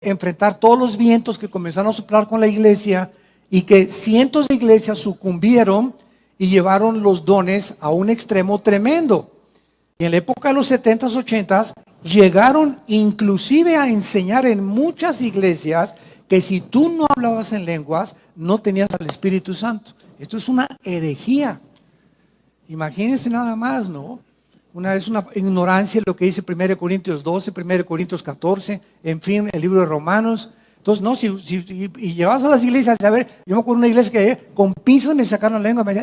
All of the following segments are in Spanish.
enfrentar todos los vientos que comenzaron a soplar con la iglesia y que cientos de iglesias sucumbieron y llevaron los dones a un extremo tremendo. Y en la época de los 70s, 80s, llegaron inclusive a enseñar en muchas iglesias que si tú no hablabas en lenguas, no tenías al Espíritu Santo. Esto es una herejía. Imagínense nada más, ¿no? Una es una ignorancia lo que dice 1 Corintios 12, 1 Corintios 14, en fin, el libro de Romanos. Entonces, no, si, y llevas a las iglesias, a ver, yo me acuerdo una iglesia que con pinzas me sacaron la lengua, me,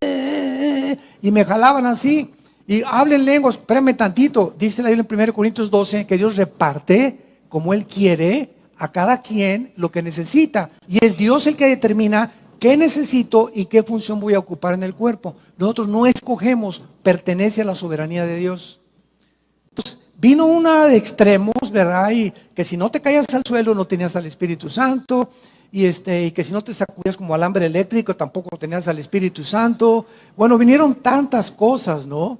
eh", y me jalaban así. Y hablen lenguas, espérame tantito, dice la Biblia en 1 Corintios 12, que Dios reparte como Él quiere a cada quien lo que necesita. Y es Dios el que determina qué necesito y qué función voy a ocupar en el cuerpo. Nosotros no escogemos, pertenece a la soberanía de Dios. Entonces, vino una de extremos, ¿verdad? Y que si no te caías al suelo no tenías al Espíritu Santo. Y, este, y que si no te sacudías como alambre eléctrico tampoco tenías al Espíritu Santo. Bueno, vinieron tantas cosas, ¿no?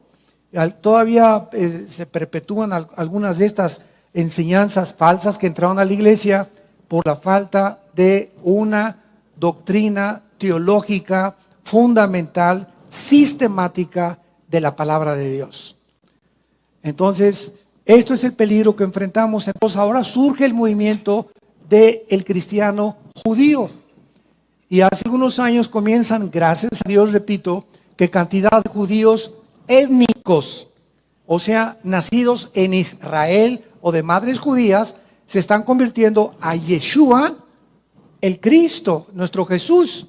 Todavía eh, se perpetúan algunas de estas enseñanzas falsas que entraron a la iglesia por la falta de una doctrina teológica fundamental, sistemática de la palabra de Dios. Entonces, esto es el peligro que enfrentamos. Entonces, ahora surge el movimiento del cristiano judío. Y hace algunos años comienzan, gracias a Dios, repito, que cantidad de judíos étnicos, o sea, nacidos en Israel o de madres judías, se están convirtiendo a Yeshua, el Cristo, nuestro Jesús.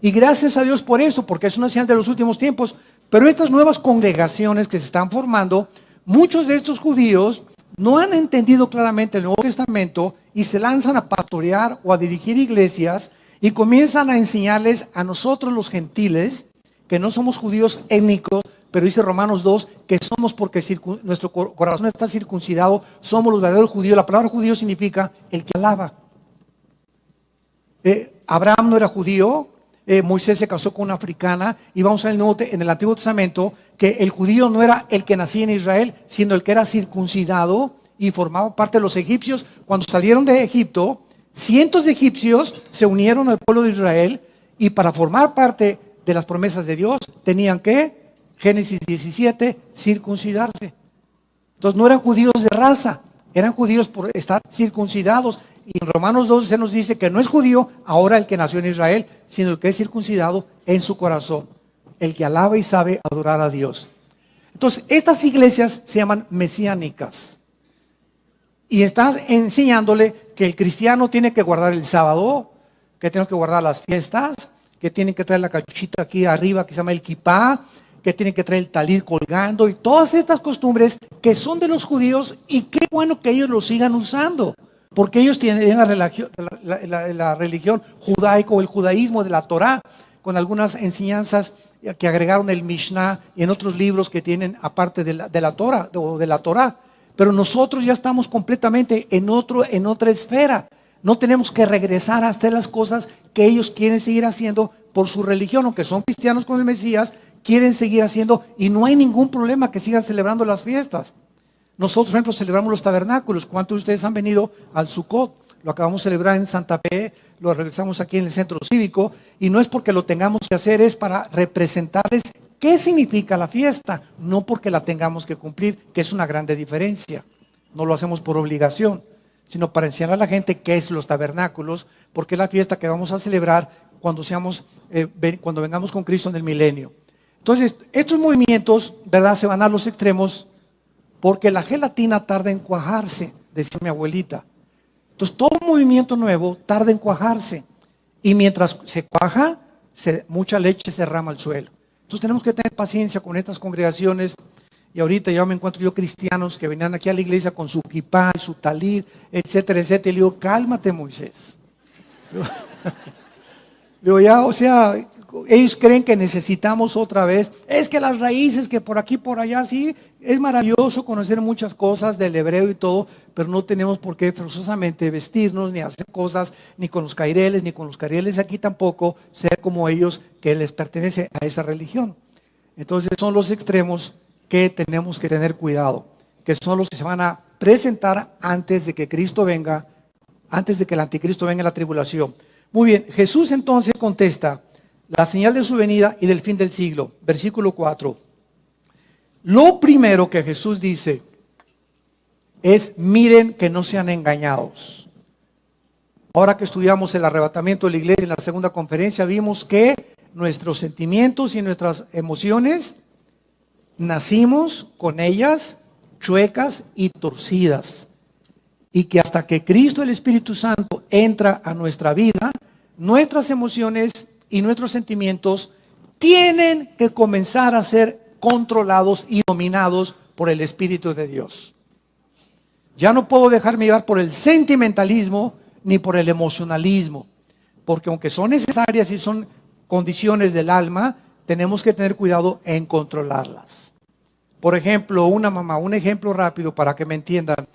Y gracias a Dios por eso, porque es una señal de los últimos tiempos. Pero estas nuevas congregaciones que se están formando, muchos de estos judíos no han entendido claramente el Nuevo Testamento y se lanzan a pastorear o a dirigir iglesias y comienzan a enseñarles a nosotros los gentiles, que no somos judíos étnicos, pero dice Romanos 2 que somos porque nuestro corazón está circuncidado, somos los verdaderos judíos. La palabra judío significa el que alaba. Eh, Abraham no era judío, eh, Moisés se casó con una africana y vamos a ver en el Antiguo Testamento que el judío no era el que nacía en Israel, sino el que era circuncidado y formaba parte de los egipcios. Cuando salieron de Egipto, cientos de egipcios se unieron al pueblo de Israel y para formar parte de las promesas de Dios tenían que Génesis 17, circuncidarse. Entonces no eran judíos de raza, eran judíos por estar circuncidados. Y en Romanos 12 se nos dice que no es judío ahora el que nació en Israel, sino el que es circuncidado en su corazón, el que alaba y sabe adorar a Dios. Entonces, estas iglesias se llaman mesiánicas. Y estás enseñándole que el cristiano tiene que guardar el sábado, que tenemos que guardar las fiestas, que tienen que traer la cachuchita aquí arriba que se llama el kipá, que tienen que traer el talir colgando y todas estas costumbres que son de los judíos y qué bueno que ellos lo sigan usando, porque ellos tienen la religión, la, religión judaica o el judaísmo de la Torah, con algunas enseñanzas que agregaron el Mishnah y en otros libros que tienen aparte de la, de la Torah o de la Torah. Pero nosotros ya estamos completamente en, otro, en otra esfera. No tenemos que regresar a hacer las cosas que ellos quieren seguir haciendo por su religión, aunque son cristianos con el Mesías, quieren seguir haciendo y no hay ningún problema que sigan celebrando las fiestas. Nosotros, por ejemplo, celebramos los tabernáculos. ¿Cuántos de ustedes han venido al Sukkot? Lo acabamos de celebrar en Santa Fe, lo regresamos aquí en el centro cívico y no es porque lo tengamos que hacer, es para representarles qué significa la fiesta, no porque la tengamos que cumplir, que es una grande diferencia. No lo hacemos por obligación, sino para enseñar a la gente qué es los tabernáculos, porque es la fiesta que vamos a celebrar cuando, seamos, eh, cuando vengamos con Cristo en el milenio. Entonces, estos movimientos, ¿verdad? Se van a los extremos porque la gelatina tarda en cuajarse, decía mi abuelita. Entonces, todo movimiento nuevo tarda en cuajarse. Y mientras se cuaja, mucha leche se derrama al suelo. Entonces, tenemos que tener paciencia con estas congregaciones. Y ahorita ya me encuentro yo cristianos que venían aquí a la iglesia con su kipá, su talit, etcétera, etcétera. Y le digo, cálmate, Moisés. digo, ya, o sea, ellos creen que necesitamos otra vez. Es que las raíces, que por aquí, por allá, sí, es maravilloso conocer muchas cosas del hebreo y todo, pero no tenemos por qué forzosamente vestirnos, ni hacer cosas, ni con los caireles, ni con los caireles aquí tampoco, ser como ellos que les pertenece a esa religión. Entonces son los extremos que tenemos que tener cuidado, que son los que se van a presentar antes de que Cristo venga antes de que el anticristo venga en la tribulación. Muy bien, Jesús entonces contesta la señal de su venida y del fin del siglo. Versículo 4. Lo primero que Jesús dice es, miren que no sean engañados. Ahora que estudiamos el arrebatamiento de la iglesia en la segunda conferencia, vimos que nuestros sentimientos y nuestras emociones nacimos con ellas chuecas y torcidas. Y que hasta que Cristo el Espíritu Santo entra a nuestra vida, nuestras emociones y nuestros sentimientos tienen que comenzar a ser controlados y dominados por el Espíritu de Dios. Ya no puedo dejarme llevar por el sentimentalismo ni por el emocionalismo, porque aunque son necesarias y son condiciones del alma, tenemos que tener cuidado en controlarlas. Por ejemplo, una mamá, un ejemplo rápido para que me entiendan.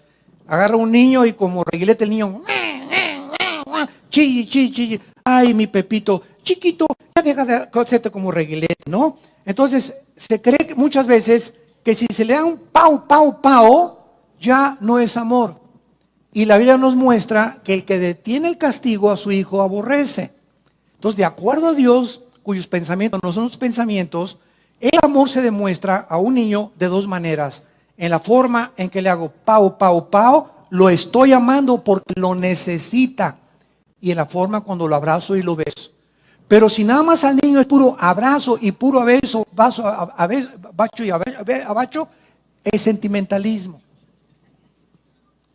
Agarra un niño y como reguilete el niño, chille, chille, chille, ay mi Pepito, chiquito, ya deja de hacerte como reguilete, ¿no? Entonces, se cree muchas veces que si se le da un pau, pau, pau, ya no es amor. Y la Biblia nos muestra que el que detiene el castigo a su hijo aborrece. Entonces, de acuerdo a Dios, cuyos pensamientos no son los pensamientos, el amor se demuestra a un niño de dos maneras. En la forma en que le hago pau, pau, pau, lo estoy amando porque lo necesita. Y en la forma cuando lo abrazo y lo beso. Pero si nada más al niño es puro abrazo y puro beso, vaso, a, bacho y abacho, es sentimentalismo.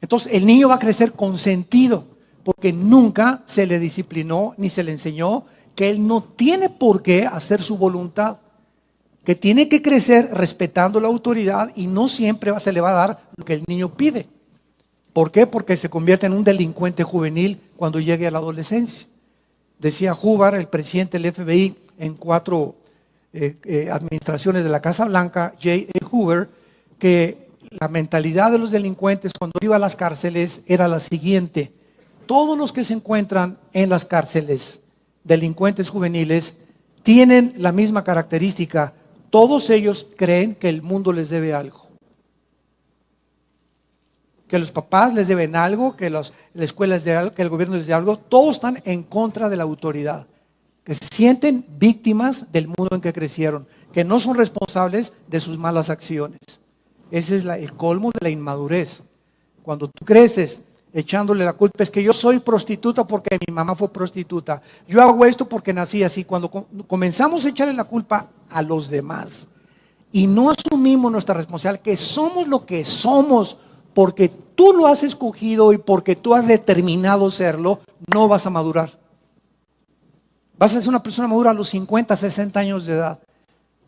Entonces el niño va a crecer con sentido, porque nunca se le disciplinó ni se le enseñó que él no tiene por qué hacer su voluntad, que tiene que crecer respetando la autoridad y no siempre se le va a dar lo que el niño pide. ¿Por qué? Porque se convierte en un delincuente juvenil cuando llegue a la adolescencia. Decía Hubbard, el presidente del FBI, en cuatro eh, eh, administraciones de la Casa Blanca, J. A. Hoover, que la mentalidad de los delincuentes cuando iba a las cárceles era la siguiente. Todos los que se encuentran en las cárceles, delincuentes juveniles, tienen la misma característica. Todos ellos creen que el mundo les debe algo que los papás les deben algo, que los, la escuela les debe algo, que el gobierno les debe algo, todos están en contra de la autoridad, que se sienten víctimas del mundo en que crecieron, que no son responsables de sus malas acciones. Ese es el colmo de la inmadurez. Cuando tú creces echándole la culpa, es que yo soy prostituta porque mi mamá fue prostituta, yo hago esto porque nací así, cuando comenzamos a echarle la culpa a los demás y no asumimos nuestra responsabilidad, que somos lo que somos, porque tú lo has escogido y porque tú has determinado serlo, no vas a madurar. Vas a ser una persona madura a los 50, 60 años de edad.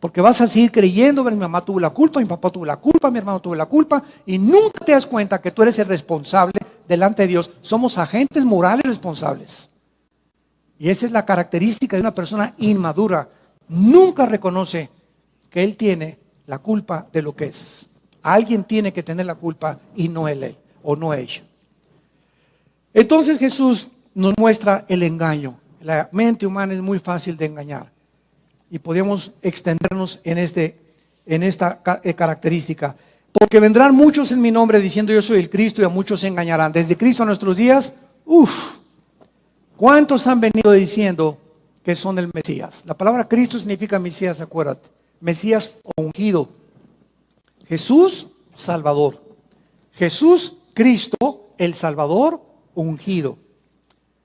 Porque vas a seguir creyendo, mi mamá tuvo la culpa, mi papá tuvo la culpa, mi hermano tuvo la culpa, y nunca te das cuenta que tú eres el responsable delante de Dios. Somos agentes morales responsables. Y esa es la característica de una persona inmadura. Nunca reconoce que él tiene la culpa de lo que es. Alguien tiene que tener la culpa y no él o no ella. Entonces Jesús nos muestra el engaño. La mente humana es muy fácil de engañar y podemos extendernos en, este, en esta eh, característica. Porque vendrán muchos en mi nombre diciendo yo soy el Cristo y a muchos se engañarán. Desde Cristo a nuestros días, uff, ¿cuántos han venido diciendo que son el Mesías? La palabra Cristo significa Mesías, acuérdate. Mesías ungido. Jesús, Salvador. Jesús, Cristo, el Salvador, ungido.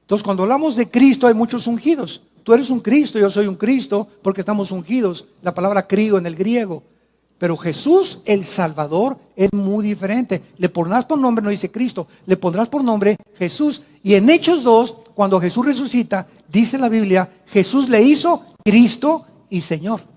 Entonces, cuando hablamos de Cristo, hay muchos ungidos. Tú eres un Cristo, yo soy un Cristo, porque estamos ungidos. La palabra crío en el griego. Pero Jesús, el Salvador, es muy diferente. Le pondrás por nombre, no dice Cristo, le pondrás por nombre Jesús. Y en Hechos 2, cuando Jesús resucita, dice la Biblia, Jesús le hizo Cristo y Señor.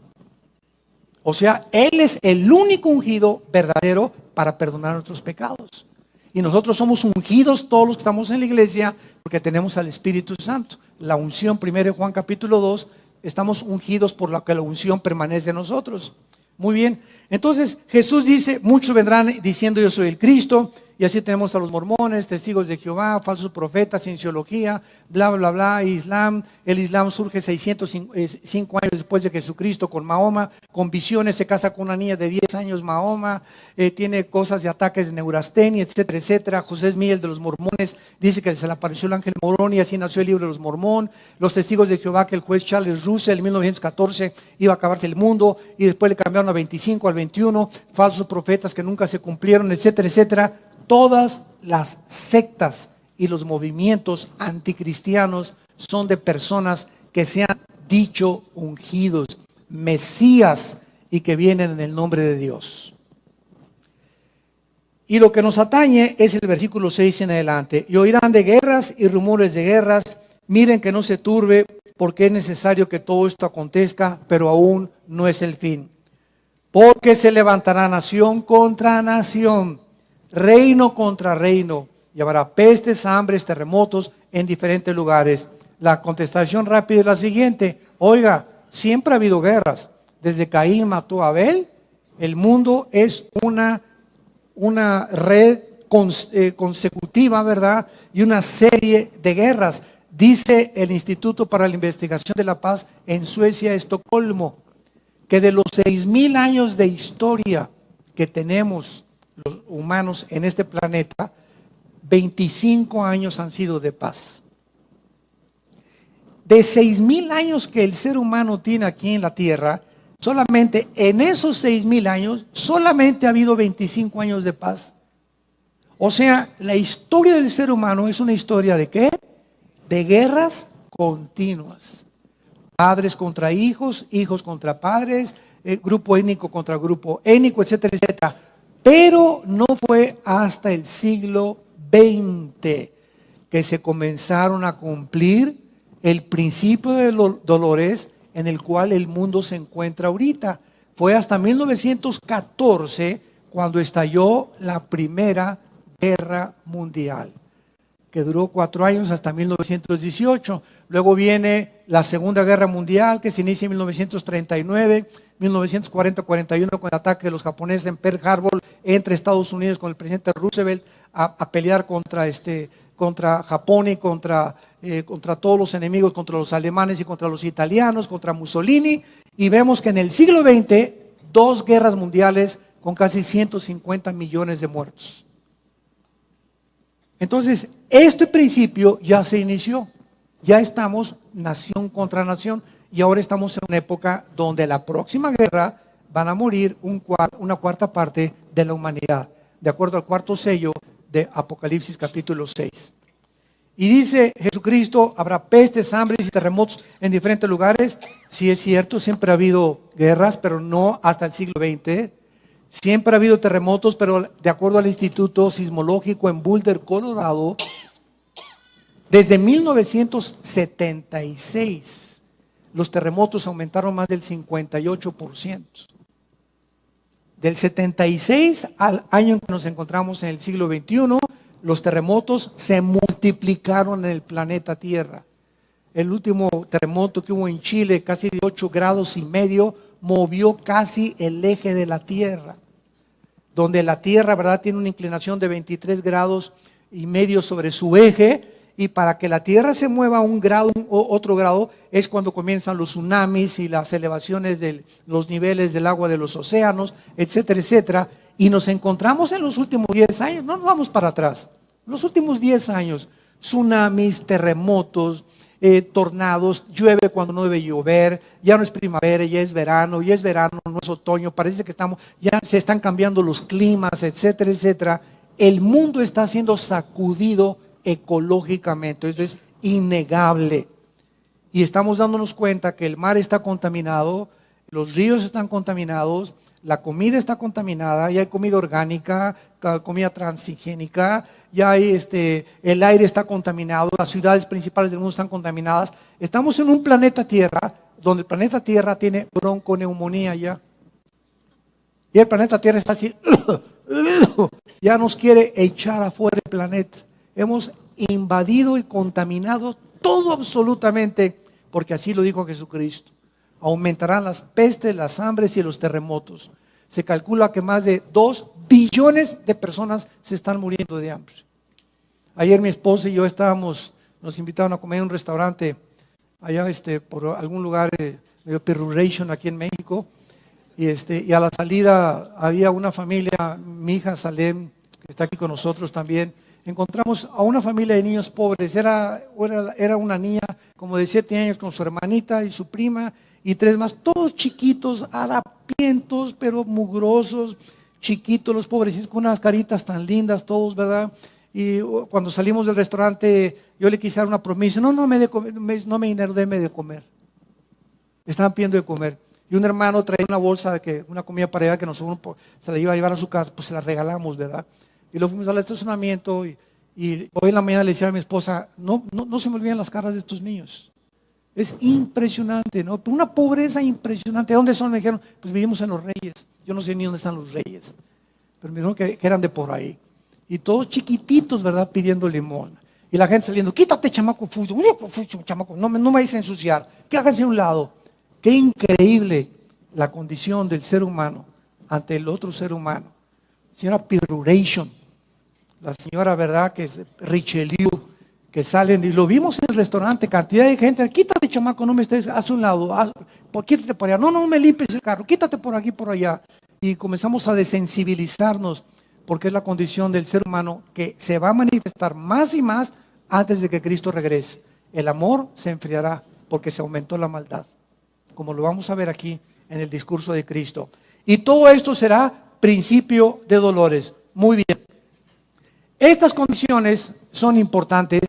O sea, Él es el único ungido verdadero para perdonar nuestros pecados. Y nosotros somos ungidos todos los que estamos en la iglesia porque tenemos al Espíritu Santo. La unción, primero Juan capítulo 2, estamos ungidos por lo que la unción permanece en nosotros. Muy bien. Entonces Jesús dice, muchos vendrán diciendo yo soy el Cristo Y así tenemos a los mormones, testigos de Jehová, falsos profetas, cienciología, bla, bla, bla, Islam. El Islam surge 605 años después de Jesucristo con Mahoma, con visiones, se casa con una niña de 10 años Mahoma, eh, tiene cosas de ataques de neurastenia, etcétera, etcétera. José Miguel de los mormones dice que se le apareció el ángel morón y así nació el libro de los mormón. Los testigos de Jehová que el juez Charles Russell en 1914 iba a acabarse el mundo y después le cambiaron a 25 al 21, falsos profetas que nunca se cumplieron, etcétera, etcétera todas las sectas y los movimientos anticristianos son de personas que se han dicho ungidos, mesías y que vienen en el nombre de Dios. Y lo que nos atañe es el versículo 6 en adelante. Y oirán de guerras y rumores de guerras. Miren que no se turbe, porque es necesario que todo esto acontezca, pero aún no es el fin. Porque se levantará nación contra nación reino contra reino, y habrá pestes, hambres, terremotos en diferentes lugares. La contestación rápida es la siguiente, oiga, siempre ha habido guerras. Desde Caín mató a Abel, el mundo es una, una red eh, consecutiva, ¿verdad? Y una serie de guerras. Dice el Instituto para la Investigación de la Paz en Suecia, Estocolmo, que de los seis mil años de historia que tenemos los humanos en este planeta, 25 años han sido de paz. De 6 mil años que el ser humano tiene aquí en la tierra, solamente en esos 6 mil años, solamente ha habido 25 años de paz. O sea, la historia del ser humano es una historia de qué? De guerras continuas. Padres contra hijos, hijos contra padres, eh, grupo étnico contra grupo étnico, etcétera, etcétera. Pero no fue hasta el siglo XX que se comenzaron a cumplir el principio de los dolores en el cual el mundo se encuentra ahorita. Fue hasta 1914 cuando estalló la Primera Guerra Mundial, que duró cuatro años hasta 1918. Luego viene la Segunda Guerra Mundial, que se inicia en 1939 1940-41 con el ataque de los japoneses en Pearl Harbor entre Estados Unidos con el presidente Roosevelt a, pelear contra, este, contra Japón y contra, eh, contra todos los enemigos, contra los alemanes y contra los italianos, contra Mussolini. Y vemos que en el siglo XX, dos guerras mundiales con casi 150 millones de muertos. Entonces, este principio ya se inició. Ya estamos nación contra nación y ahora estamos en una época donde la próxima guerra van a morir una cuarta parte de la humanidad, de acuerdo al cuarto sello de Apocalipsis capítulo 6. Y dice Jesucristo, habrá pestes, hambres y terremotos en diferentes lugares. Sí es cierto, siempre ha habido guerras, pero no hasta el siglo XX. Siempre ha habido terremotos, pero de acuerdo al Instituto Sismológico en Boulder, Colorado, desde 1976 los terremotos aumentaron más del 58%. Del 76 al año en que nos encontramos en el siglo XXI, los terremotos se multiplicaron en el planeta Tierra. El último terremoto que hubo en Chile, casi de 8 grados y medio, movió casi el eje de la Tierra. Donde la Tierra, ¿verdad?, tiene una inclinación de 23 grados y medio sobre su eje y para que la Tierra se mueva un grado o otro grado es cuando comienzan los tsunamis y las elevaciones de los niveles del agua de los océanos, etcétera, etcétera. Y nos encontramos en los últimos 10 años, no nos vamos para atrás, los últimos 10 años, tsunamis, terremotos, eh, tornados, llueve cuando no debe llover, ya no es primavera, ya es verano, ya es verano, no es otoño, parece que estamos, ya se están cambiando los climas, etcétera, etcétera. El mundo está siendo sacudido ecológicamente, eso es innegable. Y estamos dándonos cuenta que el mar está contaminado, los ríos están contaminados, la comida está contaminada, ya hay comida orgánica, comida transigénica, ya hay este, el aire está contaminado, las ciudades principales del mundo están contaminadas. Estamos en un planeta Tierra donde el planeta Tierra tiene bronconeumonía ya. Y el planeta Tierra está así, ya nos quiere echar afuera el planeta hemos invadido y contaminado todo absolutamente, porque así lo dijo Jesucristo. Aumentarán las pestes, las hambres y los terremotos. Se calcula que más de 2 billones de personas se están muriendo de hambre. Ayer mi esposa y yo estábamos, nos invitaron a comer en un restaurante allá este, por algún lugar eh, medio perruration aquí en México. Y, este, y a la salida había una familia, mi hija Salem, que está aquí con nosotros también. Encontramos a una familia de niños pobres. Era, era, era una niña como de siete años con su hermanita y su prima y tres más, todos chiquitos, harapientos, pero mugrosos, chiquitos, los pobrecitos, con unas caritas tan lindas, todos, ¿verdad? Y uh, cuando salimos del restaurante, yo le quise dar una promesa, no, no me, de comer, no me déme de comer. Estaban pidiendo de comer. Y un hermano traía una bolsa, que, una comida para ella que nosotros se la iba a llevar a su casa, pues se la regalamos, ¿verdad? Y lo fuimos al estacionamiento y, hoy en la mañana le decía a mi esposa, no, no, no se me olviden las caras de estos niños. Es impresionante, ¿no? Una pobreza impresionante. ¿Dónde son? Me dijeron, pues vivimos en los Reyes. Yo no sé ni dónde están los Reyes. Pero me dijeron que, eran de por ahí. Y todos chiquititos, ¿verdad? Pidiendo limón. Y la gente saliendo, quítate, chamaco, fucho, chamaco, no, no me vayas a ensuciar. Que háganse a un lado. Qué increíble la condición del ser humano ante el otro ser humano. Señora Piruration, la señora, ¿verdad? Que es Richelieu que salen y lo vimos en el restaurante, cantidad de gente, quítate chamaco, no me estés, haz un lado, quítate por allá, no, no me limpies el carro, quítate por aquí, por allá. Y comenzamos a desensibilizarnos porque es la condición del ser humano que se va a manifestar más y más antes de que Cristo regrese. El amor se enfriará porque se aumentó la maldad, como lo vamos a ver aquí en el discurso de Cristo. Y todo esto será principio de dolores. Muy bien. Estas condiciones son importantes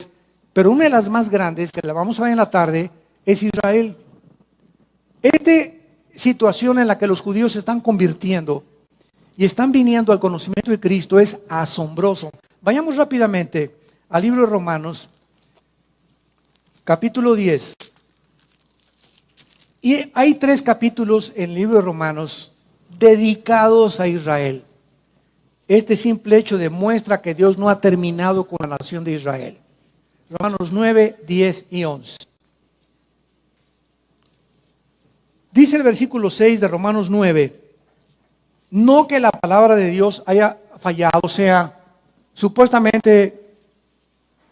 pero una de las más grandes, que la vamos a ver en la tarde, es Israel. Esta situación en la que los judíos se están convirtiendo y están viniendo al conocimiento de Cristo es asombroso. Vayamos rápidamente al libro de Romanos, capítulo 10. Y hay tres capítulos en el libro de Romanos dedicados a Israel. Este simple hecho demuestra que Dios no ha terminado con la nación de Israel. Romanos 9, 10 y 11. Dice el versículo 6 de Romanos 9, no que la palabra de Dios haya fallado, o sea, supuestamente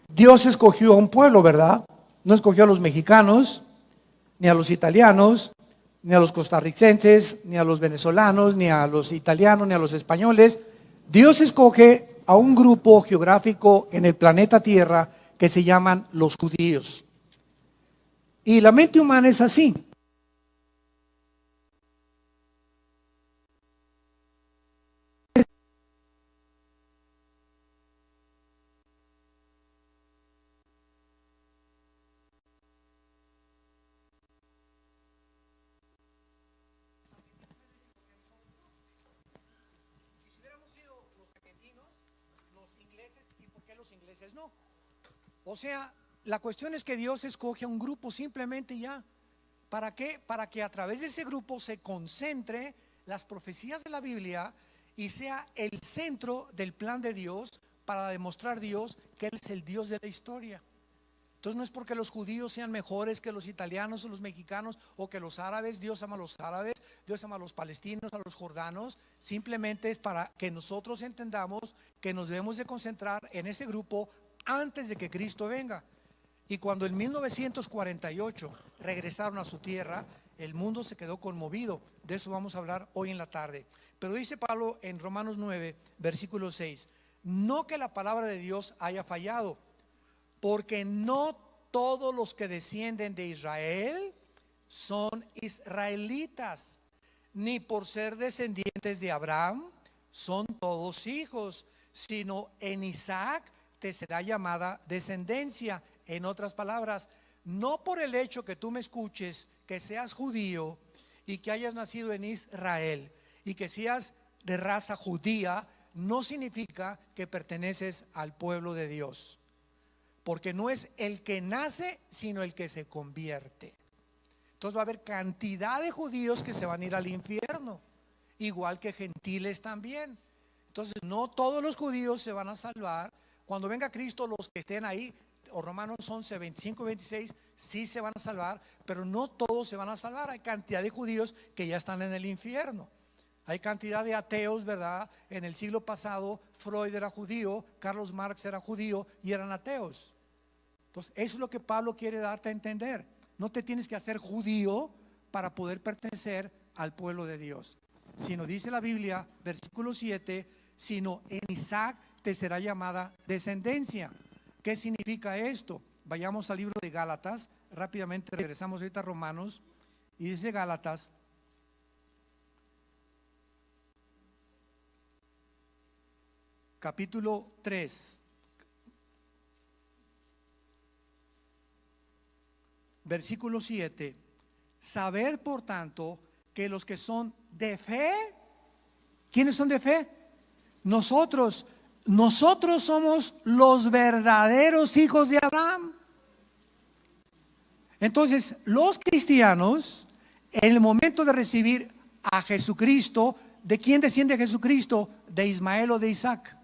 Dios escogió a un pueblo, ¿verdad? No escogió a los mexicanos, ni a los italianos, ni a los costarricenses, ni a los venezolanos, ni a los italianos, ni a los españoles. Dios escoge a un grupo geográfico en el planeta Tierra que se llaman los judíos. Y la mente humana es así. O sea, la cuestión es que Dios escoge a un grupo simplemente ya. ¿Para qué? Para que a través de ese grupo se concentre las profecías de la Biblia y sea el centro del plan de Dios para demostrar Dios que Él es el Dios de la historia. Entonces no es porque los judíos sean mejores que los italianos o los mexicanos o que los árabes, Dios ama a los árabes, Dios ama a los palestinos, a los jordanos, simplemente es para que nosotros entendamos que nos debemos de concentrar en ese grupo antes de que Cristo venga. Y cuando en 1948 regresaron a su tierra, el mundo se quedó conmovido. De eso vamos a hablar hoy en la tarde. Pero dice Pablo en Romanos 9, versículo 6, no que la palabra de Dios haya fallado, porque no todos los que descienden de Israel son israelitas, ni por ser descendientes de Abraham son todos hijos, sino en Isaac te será llamada descendencia. En otras palabras, no por el hecho que tú me escuches, que seas judío y que hayas nacido en Israel y que seas de raza judía, no significa que perteneces al pueblo de Dios. Porque no es el que nace, sino el que se convierte. Entonces va a haber cantidad de judíos que se van a ir al infierno, igual que gentiles también. Entonces no todos los judíos se van a salvar, cuando venga Cristo, los que estén ahí, o Romanos 11, 25 y 26, sí se van a salvar, pero no todos se van a salvar. Hay cantidad de judíos que ya están en el infierno. Hay cantidad de ateos, ¿verdad? En el siglo pasado, Freud era judío, Carlos Marx era judío y eran ateos. Entonces, eso es lo que Pablo quiere darte a entender. No te tienes que hacer judío para poder pertenecer al pueblo de Dios. Sino dice la Biblia, versículo 7, sino en Isaac te será llamada descendencia. ¿Qué significa esto? Vayamos al libro de Gálatas, rápidamente regresamos ahorita a Romanos, y dice Gálatas, capítulo 3, versículo 7, saber por tanto que los que son de fe, ¿quiénes son de fe? Nosotros, nosotros somos los verdaderos hijos de Abraham. Entonces, los cristianos, en el momento de recibir a Jesucristo, ¿de quién desciende Jesucristo? De Ismael o de Isaac.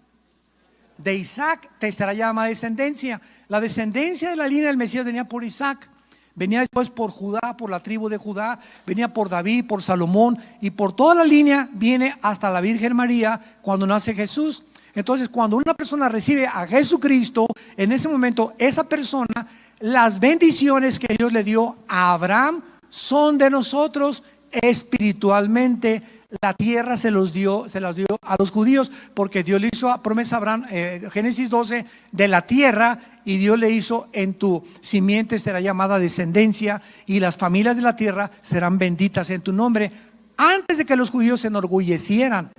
De Isaac te estará llamada descendencia. La descendencia de la línea del Mesías venía por Isaac. Venía después por Judá, por la tribu de Judá, venía por David, por Salomón y por toda la línea viene hasta la Virgen María cuando nace Jesús. Entonces, cuando una persona recibe a Jesucristo, en ese momento esa persona, las bendiciones que Dios le dio a Abraham son de nosotros espiritualmente. La tierra se los dio, se las dio a los judíos porque Dios le hizo a promesa a Abraham, eh, Génesis 12, de la tierra y Dios le hizo en tu simiente será llamada descendencia y las familias de la tierra serán benditas en tu nombre. Antes de que los judíos se enorgullecieran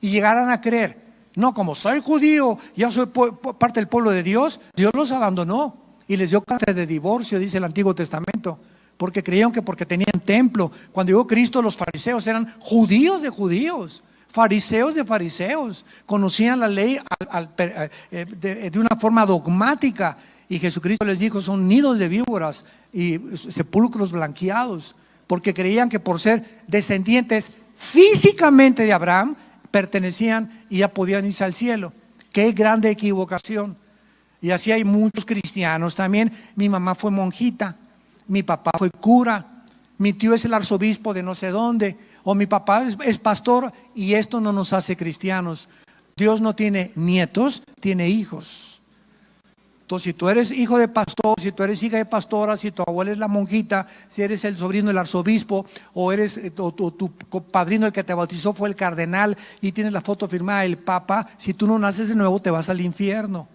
y llegaran a creer, no, como soy judío, ya soy parte del pueblo de Dios, Dios los abandonó y les dio carta de divorcio, dice el Antiguo Testamento, porque creyeron que porque tenían templo. Cuando llegó Cristo, los fariseos eran judíos de judíos fariseos de fariseos, conocían la ley eh, eh, de, una forma dogmática. Y Jesucristo les dijo, son nidos de víboras y sepulcros blanqueados, porque creían que por ser descendientes físicamente de Abraham, pertenecían y ya podían irse al cielo. Qué grande equivocación. Y así hay muchos cristianos también. Mi mamá fue monjita, mi papá fue cura, mi tío es el arzobispo de no sé dónde o mi papá es, pastor y esto no nos hace cristianos. Dios no tiene nietos, tiene hijos. Entonces, si tú eres hijo de pastor, si tú eres hija de pastora, si tu abuela es la monjita, si eres el sobrino del arzobispo, o eres eh, tu padrino el que te bautizó fue el cardenal y tienes la foto firmada del papa, si tú no naces de nuevo te vas al infierno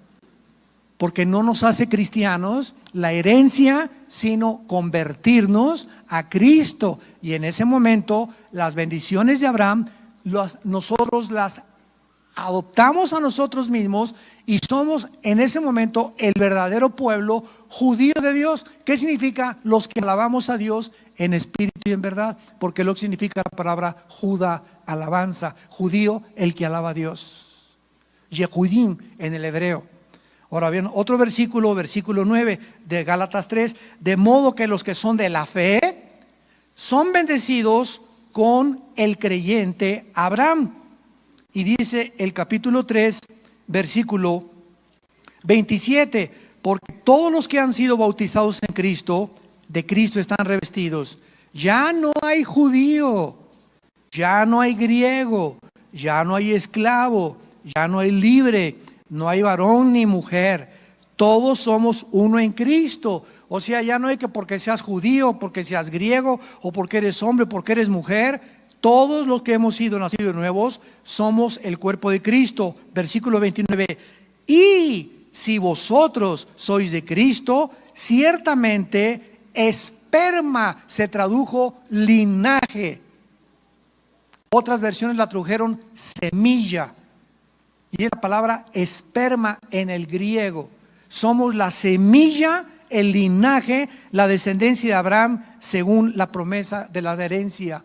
porque no nos hace cristianos la herencia, sino convertirnos a Cristo. Y en ese momento las bendiciones de Abraham, nosotros las adoptamos a nosotros mismos y somos en ese momento el verdadero pueblo judío de Dios. ¿Qué significa? Los que alabamos a Dios en espíritu y en verdad, porque lo que significa la palabra Judá, alabanza, judío, el que alaba a Dios. Yehudim en el hebreo. Ahora bien, otro versículo, versículo 9 de Gálatas 3, de modo que los que son de la fe son bendecidos con el creyente Abraham. Y dice el capítulo 3, versículo 27, porque todos los que han sido bautizados en Cristo, de Cristo están revestidos. Ya no hay judío, ya no hay griego, ya no hay esclavo, ya no hay libre no hay varón ni mujer, todos somos uno en Cristo. O sea, ya no hay que porque seas judío, porque seas griego, o porque eres hombre, porque eres mujer, todos los que hemos sido nacidos nuevos somos el cuerpo de Cristo. Versículo 29. Y si vosotros sois de Cristo, ciertamente esperma se tradujo linaje. Otras versiones la tradujeron semilla. Y es la palabra esperma en el griego. Somos la semilla, el linaje, la descendencia de Abraham según la promesa de la herencia.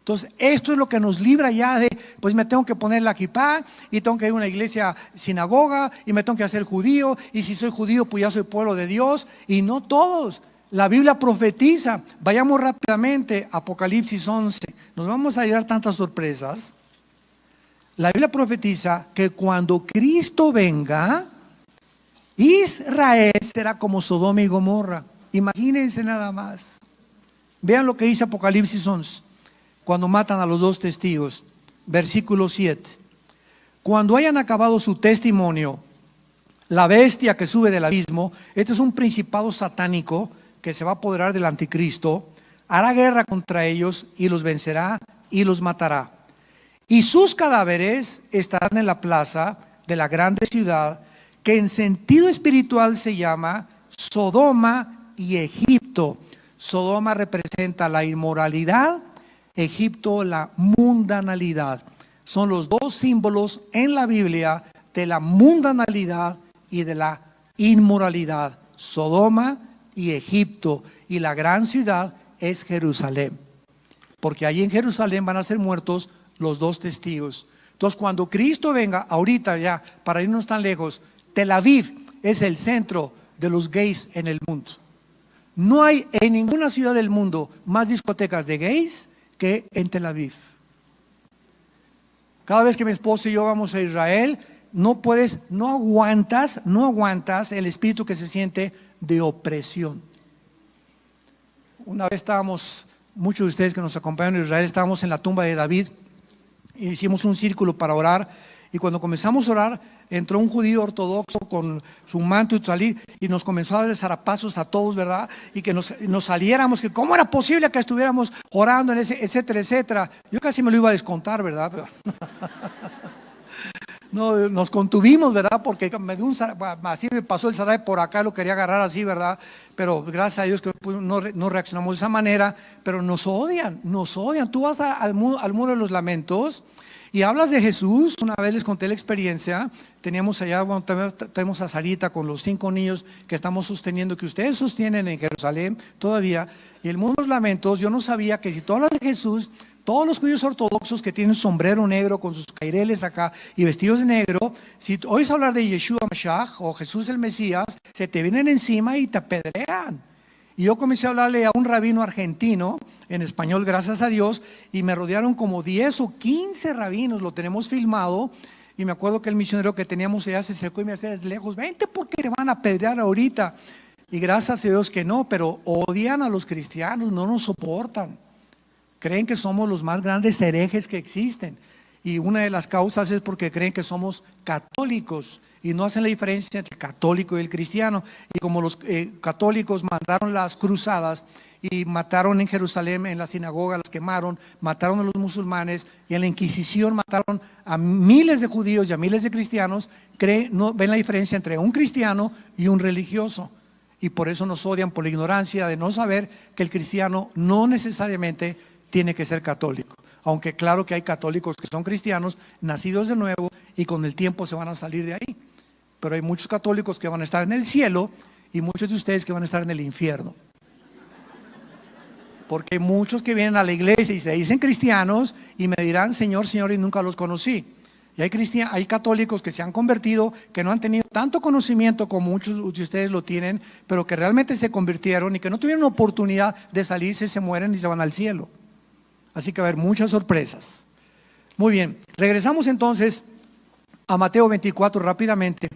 Entonces, esto es lo que nos libra ya de, pues me tengo que poner la kippah y tengo que ir a una iglesia sinagoga y me tengo que hacer judío y si soy judío pues ya soy pueblo de Dios y no todos. La Biblia profetiza. Vayamos rápidamente Apocalipsis 11. Nos vamos a llevar tantas sorpresas. La Biblia profetiza que cuando Cristo venga, Israel será como Sodoma y Gomorra. Imagínense nada más. Vean lo que dice Apocalipsis 11. cuando matan a los dos testigos. Versículo 7. Cuando hayan acabado su testimonio, la bestia que sube del abismo, este es un principado satánico que se va a apoderar del anticristo, hará guerra contra ellos y los vencerá y los matará. Y sus cadáveres estarán en la plaza de la grande ciudad, que en sentido espiritual se llama Sodoma y Egipto. Sodoma representa la inmoralidad, Egipto la mundanalidad. Son los dos símbolos en la Biblia de la mundanalidad y de la inmoralidad. Sodoma y Egipto. Y la gran ciudad es Jerusalén. Porque allí en Jerusalén van a ser muertos los dos testigos. Entonces cuando Cristo venga, ahorita ya, para irnos tan lejos, Tel Aviv es el centro de los gays en el mundo. No hay en ninguna ciudad del mundo más discotecas de gays que en Tel Aviv. Cada vez que mi esposo y yo vamos a Israel, no puedes, no aguantas, no aguantas el espíritu que se siente de opresión. Una vez estábamos, muchos de ustedes que nos acompañan en Israel, estábamos en la tumba de David hicimos un círculo para orar. Y cuando comenzamos a orar, entró un judío ortodoxo con su manto y salir y nos comenzó a dar zarapazos a todos, ¿verdad? Y que nos, nos, saliéramos, que cómo era posible que estuviéramos orando en ese, etcétera, etcétera. Yo casi me lo iba a descontar, ¿verdad? Pero no, nos contuvimos, ¿verdad? Porque me dio un, así me pasó el zarape por acá, lo quería agarrar así, ¿verdad? Pero gracias a Dios que no, no reaccionamos de esa manera, pero nos odian, nos odian. Tú vas al, muro, al muro de los lamentos y hablas de Jesús, una vez les conté la experiencia, teníamos allá, bueno, tenemos a Sarita con los cinco niños que estamos sosteniendo, que ustedes sostienen en Jerusalén todavía, y el mundo de los lamentos, yo no sabía que si tú hablas de Jesús, todos los judíos ortodoxos que tienen sombrero negro con sus caireles acá y vestidos de negro, si oyes hablar de Yeshua Mashiach o Jesús el Mesías, se te vienen encima y te apedrean. Y yo comencé a hablarle a un rabino argentino, en español, gracias a Dios, y me rodearon como 10 o 15 rabinos, lo tenemos filmado, y me acuerdo que el misionero que teníamos allá se acercó y me decía desde lejos, vente porque te van a apedrear ahorita. Y gracias a Dios que no, pero odian a los cristianos, no nos soportan. Creen que somos los más grandes herejes que existen. Y una de las causas es porque creen que somos católicos y no hacen la diferencia entre el católico y el cristiano. Y como los eh, católicos mandaron las cruzadas y mataron en Jerusalén, en la sinagoga, las quemaron, mataron a los musulmanes y en la Inquisición mataron a miles de judíos y a miles de cristianos, creen, no, ven la diferencia entre un cristiano y un religioso. Y por eso nos odian por la ignorancia de no saber que el cristiano no necesariamente tiene que ser católico. Aunque claro que hay católicos que son cristianos, nacidos de nuevo y con el tiempo se van a salir de ahí. Pero hay muchos católicos que van a estar en el cielo y muchos de ustedes que van a estar en el infierno. Porque hay muchos que vienen a la iglesia y se dicen cristianos y me dirán, Señor, Señor, y nunca los conocí. Y hay, hay católicos que se han convertido, que no han tenido tanto conocimiento como muchos de ustedes lo tienen, pero que realmente se convirtieron y que no tuvieron oportunidad de salirse, se mueren y se van al cielo. Así que va a haber muchas sorpresas. Muy bien, regresamos entonces a Mateo 24 rápidamente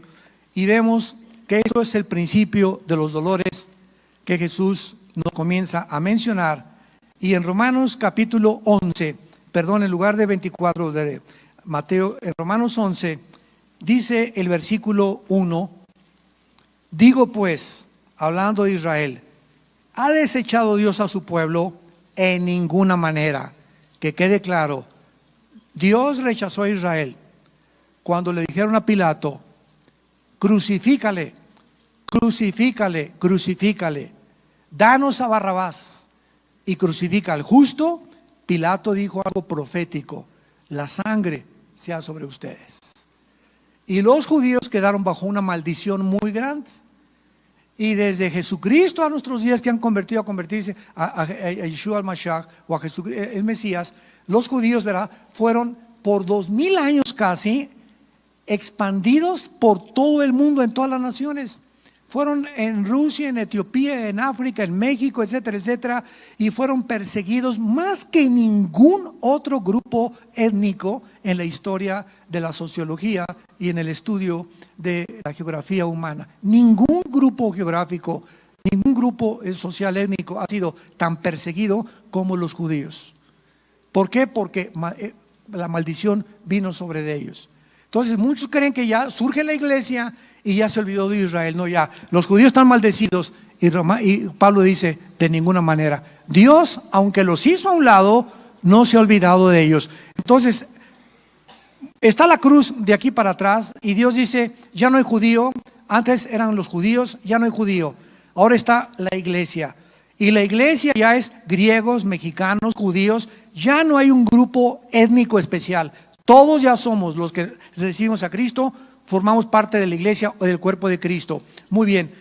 y vemos que eso es el principio de los dolores que Jesús nos comienza a mencionar. Y en Romanos capítulo 11, perdón, en lugar de 24 de Mateo, en Romanos 11, dice el versículo 1, digo pues, hablando de Israel, ¿ha desechado Dios a su pueblo? En ninguna manera. Que quede claro, Dios rechazó a Israel cuando le dijeron a Pilato, crucifícale, crucifícale, crucifícale, danos a Barrabás y crucifica al justo. Pilato dijo algo profético, la sangre sea sobre ustedes. Y los judíos quedaron bajo una maldición muy grande. Y desde Jesucristo a nuestros días que han convertido a convertirse a, Yeshua al-Mashiach o a Jesús, eh, el Mesías, los judíos, ¿verdad? Fueron por dos mil años casi expandidos por todo el mundo, en todas las naciones. Fueron en Rusia, en Etiopía, en África, en México, etcétera, etcétera, y fueron perseguidos más que ningún otro grupo étnico en la historia de la sociología y en el estudio de la geografía humana. Ningún grupo geográfico, ningún grupo social étnico ha sido tan perseguido como los judíos. ¿Por qué? Porque eh, la maldición vino sobre de ellos. Entonces muchos creen que ya surge la iglesia y ya se olvidó de Israel. No, ya, los judíos están maldecidos y, y Pablo dice, de ninguna manera. Dios, aunque los hizo a un lado, no se ha olvidado de ellos. Entonces, está la cruz de aquí para atrás y Dios dice, ya no hay judío, antes eran los judíos, ya no hay judío, ahora está la iglesia. Y la iglesia ya es griegos, mexicanos, judíos, ya no hay un grupo étnico especial. Todos ya somos los que recibimos a Cristo, formamos parte de la iglesia o del cuerpo de Cristo. Muy bien,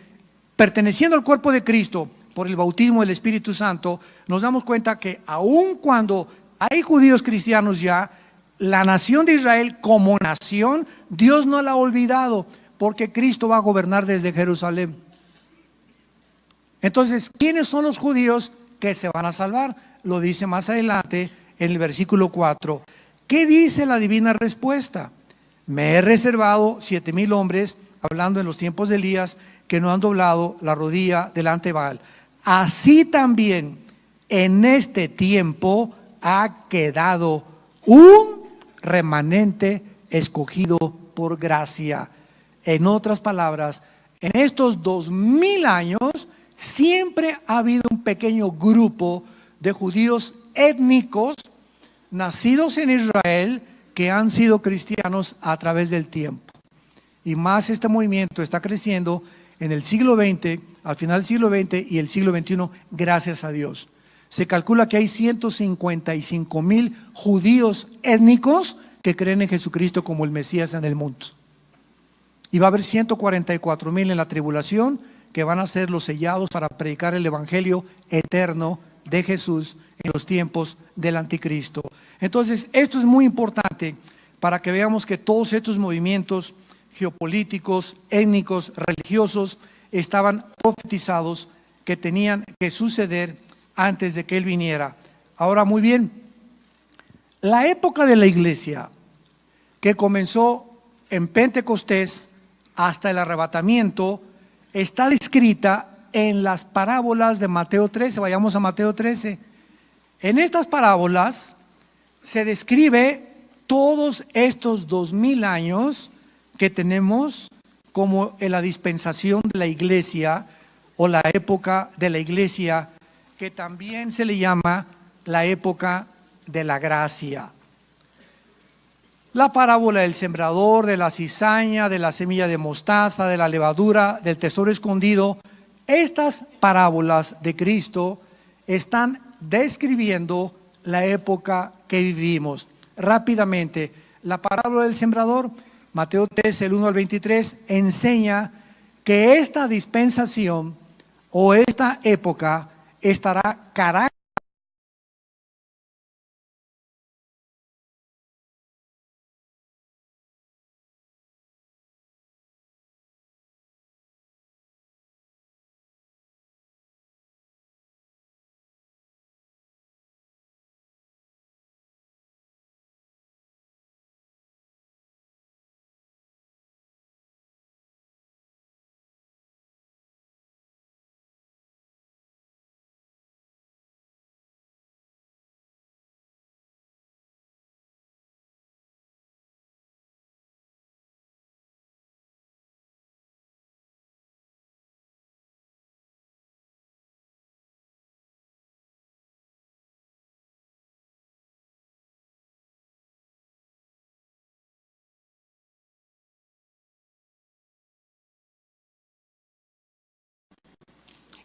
perteneciendo al cuerpo de Cristo por el bautismo del Espíritu Santo, nos damos cuenta que aun cuando hay judíos cristianos ya, la nación de Israel como nación, Dios no la ha olvidado, porque Cristo va a gobernar desde Jerusalén. Entonces, ¿quiénes son los judíos que se van a salvar? Lo dice más adelante en el versículo 4. ¿Qué dice la divina respuesta? Me he reservado siete mil hombres, hablando en los tiempos de Elías, que no han doblado la rodilla delante de Baal. Así también en este tiempo ha quedado un remanente escogido por gracia. En otras palabras, en estos dos mil años siempre ha habido un pequeño grupo de judíos étnicos nacidos en Israel que han sido cristianos a través del tiempo. Y más este movimiento está creciendo en el siglo XX, al final del siglo XX y el siglo XXI, gracias a Dios. Se calcula que hay 155 mil judíos étnicos que creen en Jesucristo como el Mesías en el mundo. Y va a haber 144 mil en la tribulación que van a ser los sellados para predicar el Evangelio eterno de Jesús en los tiempos del anticristo. Entonces, esto es muy importante para que veamos que todos estos movimientos geopolíticos, étnicos, religiosos, estaban profetizados que tenían que suceder antes de que Él viniera. Ahora, muy bien, la época de la iglesia que comenzó en Pentecostés hasta el arrebatamiento está descrita en las parábolas de Mateo 13. Vayamos a Mateo 13. En estas parábolas se describe todos estos dos mil años que tenemos como en la dispensación de la iglesia o la época de la iglesia, que también se le llama la época de la gracia. La parábola del sembrador, de la cizaña, de la semilla de mostaza, de la levadura, del tesoro escondido, estas parábolas de Cristo están describiendo la época que vivimos. Rápidamente, la parábola del sembrador, Mateo 3, el 1 al 23, enseña que esta dispensación o esta época estará caracterizada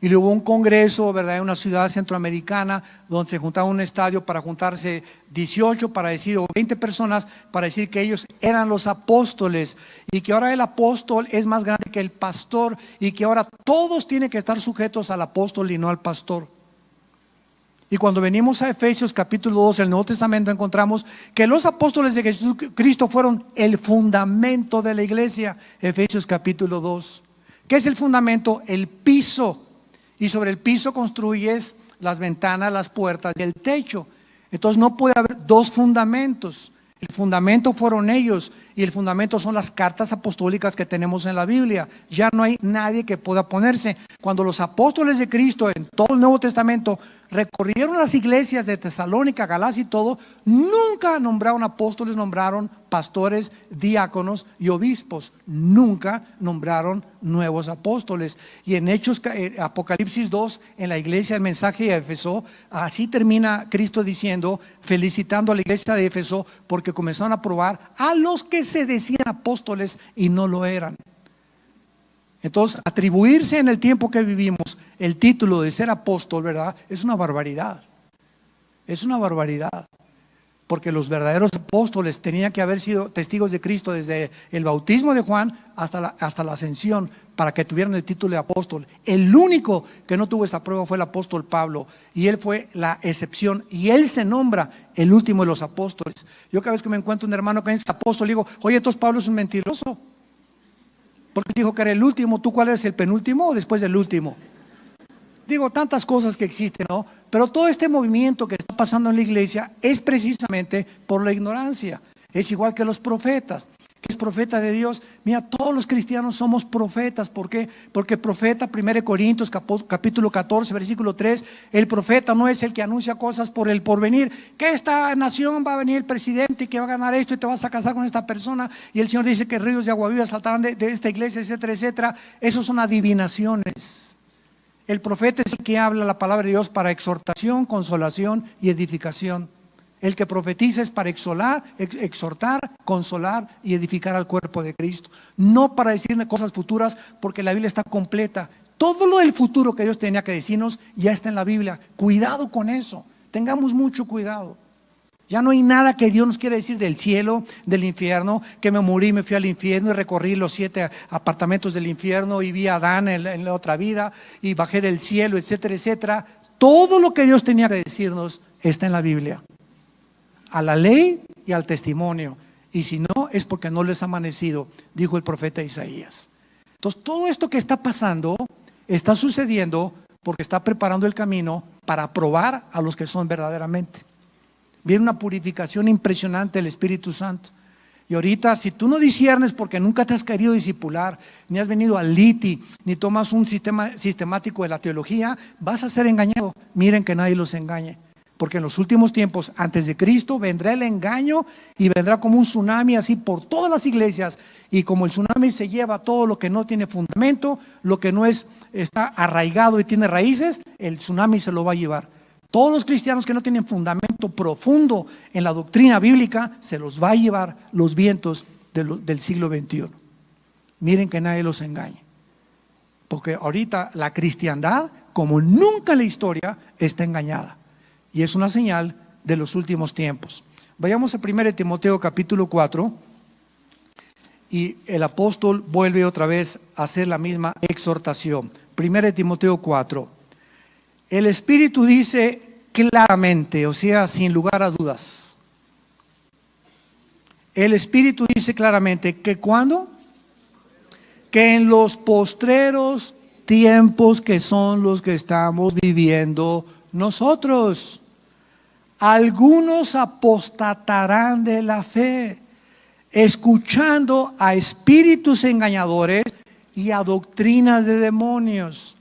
Y luego un congreso, ¿verdad?, en una ciudad centroamericana donde se juntaba un estadio para juntarse 18, para decir, o 20 personas, para decir que ellos eran los apóstoles y que ahora el apóstol es más grande que el pastor y que ahora todos tienen que estar sujetos al apóstol y no al pastor. Y cuando venimos a Efesios capítulo 2, el Nuevo Testamento, encontramos que los apóstoles de Jesucristo fueron el fundamento de la iglesia. Efesios capítulo 2. ¿Qué es el fundamento? El piso y sobre el piso construyes las ventanas, las puertas y el techo. Entonces no puede haber dos fundamentos. El fundamento fueron ellos y el fundamento son las cartas apostólicas que tenemos en la Biblia. Ya no hay nadie que pueda ponerse. Cuando los apóstoles de Cristo en todo el Nuevo Testamento recorrieron las iglesias de Tesalónica, Galacia y todo, nunca nombraron apóstoles, nombraron pastores, diáconos y obispos. Nunca nombraron nuevos apóstoles. Y en Hechos, eh, Apocalipsis 2, en la iglesia, el mensaje de Éfeso, así termina Cristo diciendo, felicitando a la iglesia de Éfeso, porque comenzaron a probar a los que se decían apóstoles y no lo eran. Entonces, atribuirse en el tiempo que vivimos el título de ser apóstol, ¿verdad? Es una barbaridad. Es una barbaridad. Porque los verdaderos apóstoles tenían que haber sido testigos de Cristo desde el bautismo de Juan hasta la, hasta la ascensión para que tuvieran el título de apóstol. El único que no tuvo esa prueba fue el apóstol Pablo y él fue la excepción y él se nombra el último de los apóstoles. Yo cada vez que me encuentro un hermano que es apóstol, digo, oye, entonces Pablo es un mentiroso. Porque dijo que era el último, ¿tú cuál eres el penúltimo o después del último? Digo, tantas cosas que existen, ¿no? Pero todo este movimiento que está pasando en la iglesia es precisamente por la ignorancia. Es igual que los profetas es profeta de Dios. Mira, todos los cristianos somos profetas. ¿Por qué? Porque profeta, 1 Corintios capítulo 14, versículo 3, el profeta no es el que anuncia cosas por el porvenir. Que esta nación va a venir el presidente y que va a ganar esto y te vas a casar con esta persona. Y el Señor dice que ríos de agua viva saltarán de, de esta iglesia, etcétera, etcétera. Esos son adivinaciones. El profeta es el que habla la palabra de Dios para exhortación, consolación y edificación. El que profetiza es para exhortar, consolar y edificar al cuerpo de Cristo. No para decirle cosas futuras, porque la Biblia está completa. Todo lo del futuro que Dios tenía que decirnos ya está en la Biblia. Cuidado con eso. Tengamos mucho cuidado. Ya no hay nada que Dios nos quiera decir del cielo, del infierno, que me morí, me fui al infierno y recorrí los siete apartamentos del infierno y vi a Adán en, en la otra vida y bajé del cielo, etcétera, etcétera. Todo lo que Dios tenía que decirnos está en la Biblia a la ley y al testimonio. Y si no, es porque no les ha amanecido, dijo el profeta Isaías. Entonces, todo esto que está pasando está sucediendo porque está preparando el camino para probar a los que son verdaderamente. Viene una purificación impresionante del Espíritu Santo. Y ahorita, si tú no disiernes porque nunca te has querido discipular, ni has venido al liti, ni tomas un sistema sistemático de la teología, vas a ser engañado. Miren que nadie los engañe. Porque en los últimos tiempos, antes de Cristo, vendrá el engaño y vendrá como un tsunami así por todas las iglesias. Y como el tsunami se lleva todo lo que no tiene fundamento, lo que no es, está arraigado y tiene raíces, el tsunami se lo va a llevar. Todos los cristianos que no tienen fundamento profundo en la doctrina bíblica, se los va a llevar los vientos del siglo XXI. Miren que nadie los engañe. Porque ahorita la cristiandad, como nunca en la historia, está engañada y es una señal de los últimos tiempos. Vayamos a 1 Timoteo capítulo 4 y el apóstol vuelve otra vez a hacer la misma exhortación. 1 Timoteo 4. El Espíritu dice claramente, o sea, sin lugar a dudas. El Espíritu dice claramente que cuando que en los postreros tiempos que son los que estamos viviendo nosotros, algunos apostatarán de la fe, escuchando a espíritus engañadores y a doctrinas de demonios.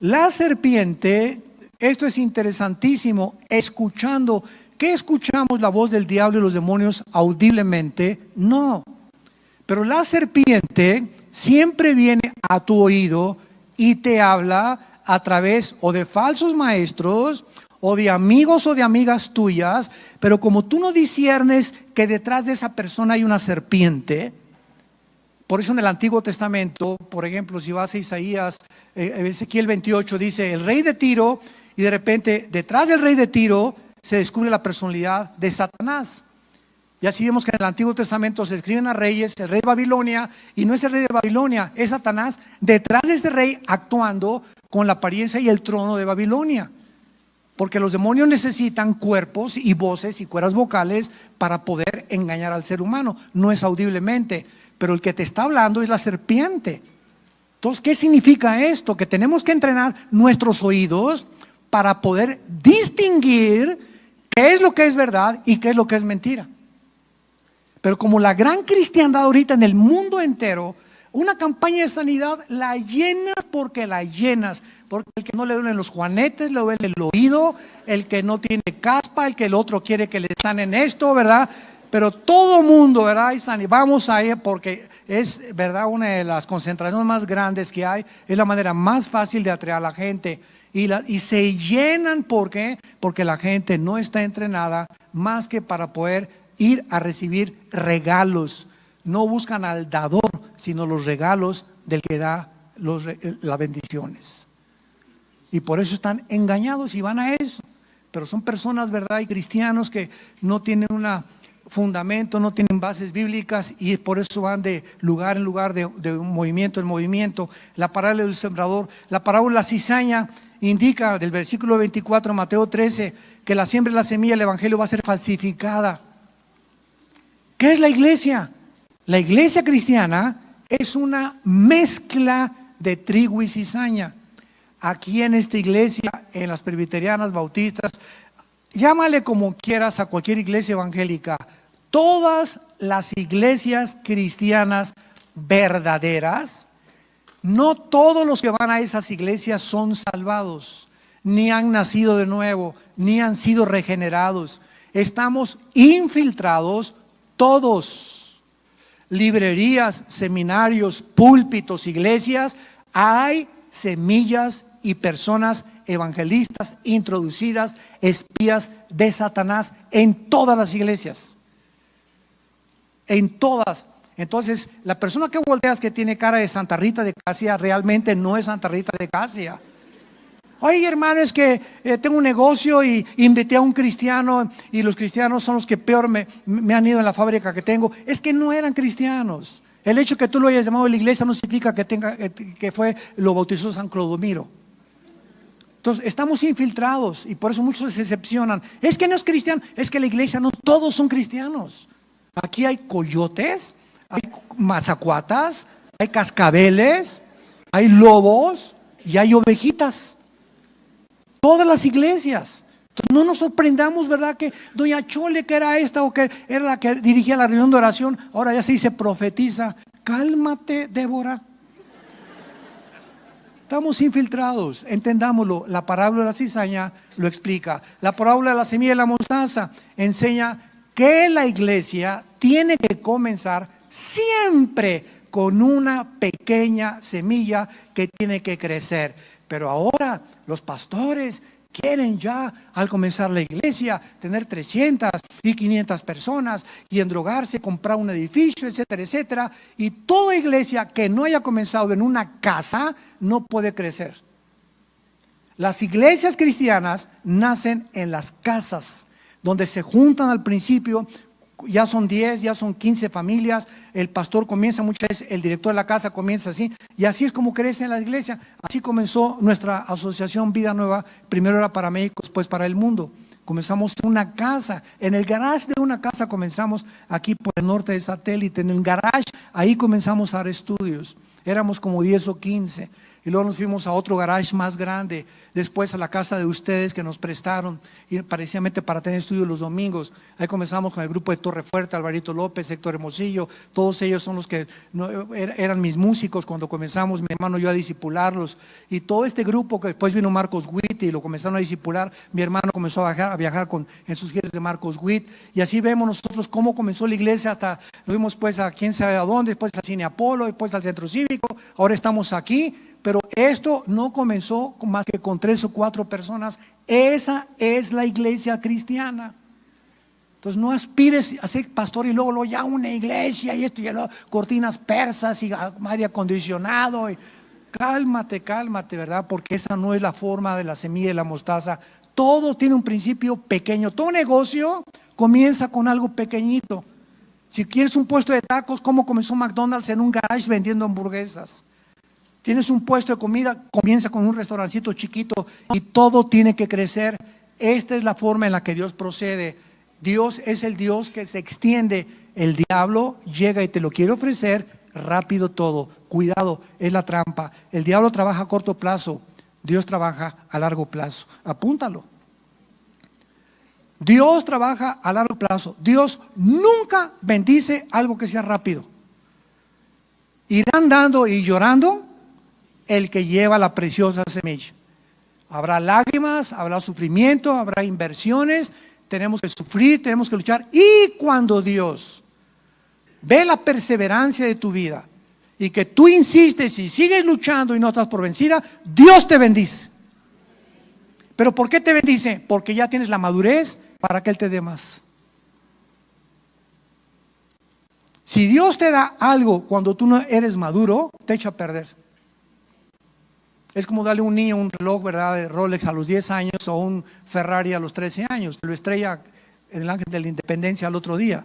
La serpiente, esto es interesantísimo, escuchando, ¿qué escuchamos la voz del diablo y los demonios audiblemente? No. Pero la serpiente siempre viene a tu oído y te habla a través o de falsos maestros o de amigos o de amigas tuyas, pero como tú no disiernes que detrás de esa persona hay una serpiente, por eso en el Antiguo Testamento, por ejemplo, si vas a Isaías, eh, Ezequiel 28 dice, el rey de Tiro, y de repente detrás del rey de Tiro se descubre la personalidad de Satanás. Y así vemos que en el Antiguo Testamento se escriben a reyes, el rey de Babilonia, y no es el rey de Babilonia, es Satanás detrás de este rey actuando con la apariencia y el trono de Babilonia. Porque los demonios necesitan cuerpos y voces y cuerdas vocales para poder engañar al ser humano. No es audiblemente, pero el que te está hablando es la serpiente. Entonces, ¿qué significa esto? Que tenemos que entrenar nuestros oídos para poder distinguir qué es lo que es verdad y qué es lo que es mentira. Pero como la gran cristiandad ahorita en el mundo entero, una campaña de sanidad la llenas porque la llenas. Porque el que no le duelen los juanetes, le duele el oído, el que no tiene caspa, el que el otro quiere que le sanen esto, ¿verdad? Pero todo mundo, ¿verdad? Y vamos a ir porque es, ¿verdad? Una de las concentraciones más grandes que hay. Es la manera más fácil de atraer a la gente. Y, la, y se llenan, ¿por qué? Porque la gente no está entrenada más que para poder ir a recibir regalos. No buscan al dador, sino los regalos del que da los, las bendiciones. Y por eso están engañados y van a eso. Pero son personas, ¿verdad? Y cristianos que no tienen un fundamento, no tienen bases bíblicas y por eso van de lugar en lugar, de, de un movimiento en movimiento. La parábola del sembrador, la parábola cizaña indica del versículo 24, Mateo 13, que la siembra y la semilla del Evangelio va a ser falsificada. ¿Qué es la iglesia? La iglesia cristiana es una mezcla de trigo y cizaña. Aquí en esta iglesia, en las presbiterianas, bautistas, llámale como quieras a cualquier iglesia evangélica, todas las iglesias cristianas verdaderas no todos los que van a esas iglesias son salvados, ni han nacido de nuevo, ni han sido regenerados. Estamos infiltrados todos. Librerías, seminarios, púlpitos, iglesias, hay semillas y personas evangelistas introducidas, espías de Satanás en todas las iglesias. En todas. Entonces, la persona que volteas que tiene cara de Santa Rita de Casia realmente no es Santa Rita de Casia. Oye, hermano, es que eh, tengo un negocio y invité a un cristiano y los cristianos son los que peor me, han ido en la fábrica que tengo. Es que no eran cristianos. El hecho que tú lo hayas llamado a la iglesia no significa que, tenga, eh, que fue, lo bautizó San Clodomiro. Entonces, estamos infiltrados y por eso muchos se decepcionan. Es que no es cristiano, es que la iglesia no todos son cristianos. Aquí hay coyotes, hay mazacuatas, hay cascabeles, hay lobos y hay ovejitas. Todas las iglesias. no nos sorprendamos, ¿verdad? Que doña Chole, que era esta o que era la que dirigía la reunión de oración, ahora ya se dice profetiza. Cálmate, Débora. Estamos infiltrados, entendámoslo. La parábola de la cizaña lo explica. La parábola de la semilla de la mostaza enseña que la iglesia tiene que comenzar siempre con una pequeña semilla que tiene que crecer. Pero ahora los pastores quieren ya, al comenzar la iglesia, tener 300 y 500 personas y endrogarse, comprar un edificio, etcétera, etcétera. Y toda iglesia que no haya comenzado en una casa no puede crecer. Las iglesias cristianas nacen en las casas, donde se juntan al principio ya son 10, ya son 15 familias, el pastor comienza muchas veces, el director de la casa comienza así, y así es como crece en la iglesia. Así comenzó nuestra asociación Vida Nueva, primero era para México, después para el mundo. Comenzamos en una casa, en el garage de una casa comenzamos aquí por el norte de satélite, en el garage, ahí comenzamos a dar estudios. Éramos como 10 o 15 y luego nos fuimos a otro garage más grande, después a la casa de ustedes que nos prestaron, y parecidamente para tener estudios los domingos. Ahí comenzamos con el grupo de Torre Fuerte, Alvarito López, Héctor Hermosillo, todos ellos son los que er, eran mis músicos cuando comenzamos, mi hermano y yo a disipularlos, y todo este grupo que después vino Marcos Witt y lo comenzaron a disipular, mi hermano comenzó a viajar, a viajar con, en sus giras de Marcos Witt, y así vemos nosotros cómo comenzó la iglesia hasta, nos vimos pues a quién sabe a dónde, después al Cine Apolo, después al Centro Cívico, ahora estamos aquí, pero esto no comenzó más que con tres o cuatro personas. Esa es la iglesia cristiana. Entonces no aspires a ser pastor y luego, lo ya una iglesia y esto y luego cortinas persas y aire acondicionado. Cálmate, cálmate, ¿verdad? Porque esa no es la forma de la semilla de la mostaza. Todo tiene un principio pequeño. Todo negocio comienza con algo pequeñito. Si quieres un puesto de tacos, ¿cómo comenzó McDonald's en un garage vendiendo hamburguesas? Tienes un puesto de comida, comienza con un restaurancito chiquito y todo tiene que crecer. Esta es la forma en la que Dios procede. Dios es el Dios que se extiende. El diablo llega y te lo quiere ofrecer rápido todo. Cuidado, es la trampa. El diablo trabaja a corto plazo, Dios trabaja a largo plazo. Apúntalo. Dios trabaja a largo plazo. Dios nunca bendice algo que sea rápido. Irán dando y llorando el que lleva la preciosa semilla. Habrá lágrimas, habrá sufrimiento, habrá inversiones, tenemos que sufrir, tenemos que luchar. Y cuando Dios ve la perseverancia de tu vida y que tú insistes y sigues luchando y no estás por vencida, Dios te bendice. ¿Pero por qué te bendice? Porque ya tienes la madurez para que Él te dé más. Si Dios te da algo cuando tú no eres maduro, te echa a perder. Es como darle a un niño un reloj, ¿verdad? De Rolex a los 10 años o un Ferrari a los 13 años. Lo estrella en el ángel de la independencia al otro día.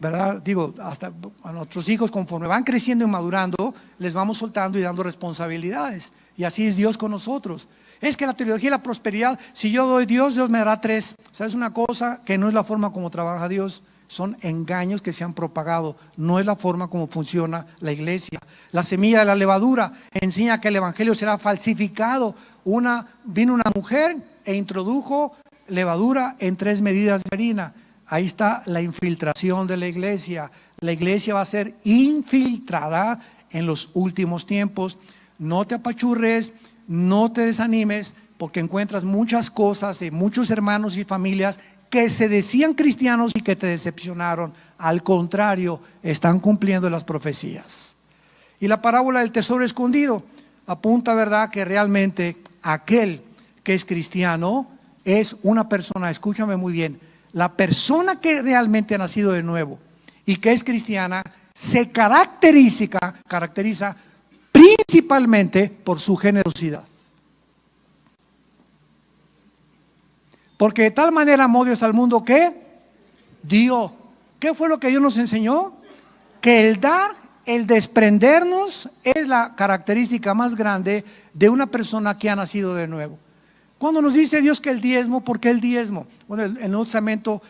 ¿Verdad? Digo, hasta a nuestros hijos conforme van creciendo y madurando, les vamos soltando y dando responsabilidades. Y así es Dios con nosotros. Es que la teología de la prosperidad, si yo doy Dios, Dios me dará tres. ¿Sabes una cosa? Que no es la forma como trabaja Dios. Son engaños que se han propagado. No es la forma como funciona la iglesia. La semilla de la levadura enseña que el evangelio será falsificado. Una, vino una mujer e introdujo levadura en tres medidas de harina. Ahí está la infiltración de la iglesia. La iglesia va a ser infiltrada en los últimos tiempos. No te apachurres, no te desanimes porque encuentras muchas cosas de muchos hermanos y familias que se decían cristianos y que te decepcionaron. Al contrario, están cumpliendo las profecías. Y la parábola del tesoro escondido apunta, ¿verdad?, que realmente aquel que es cristiano es una persona, escúchame muy bien, la persona que realmente ha nacido de nuevo y que es cristiana se caracteriza, caracteriza principalmente por su generosidad. Porque de tal manera amó Dios al mundo que dio. ¿Qué fue lo que Dios nos enseñó? Que el dar, el desprendernos es la característica más grande de una persona que ha nacido de nuevo. Cuando nos dice Dios que el diezmo, ¿por qué el diezmo? Bueno, en el Nuevo Testamento,